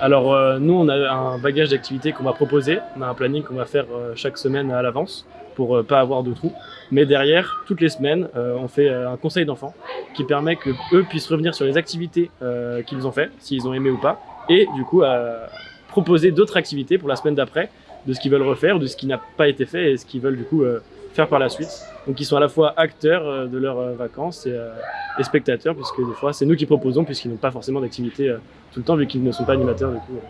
Alors euh, nous, on a un bagage d'activités qu'on va proposer, on a un planning qu'on va faire euh, chaque semaine à l'avance pour euh, pas avoir de trous. Mais derrière, toutes les semaines, euh, on fait un conseil d'enfants qui permet que eux puissent revenir sur les activités qu'ils ont fait, s'ils ont aimé ou pas, et du coup proposer d'autres activités pour la semaine d'après, de ce qu'ils veulent refaire, de ce qui n'a pas été fait et ce qu'ils veulent du coup faire par la suite. Donc ils sont à la fois acteurs de leurs vacances et, et spectateurs, puisque des fois c'est nous qui proposons, puisqu'ils n'ont pas forcément d'activité euh, tout le temps, vu qu'ils ne sont pas animateurs du coup.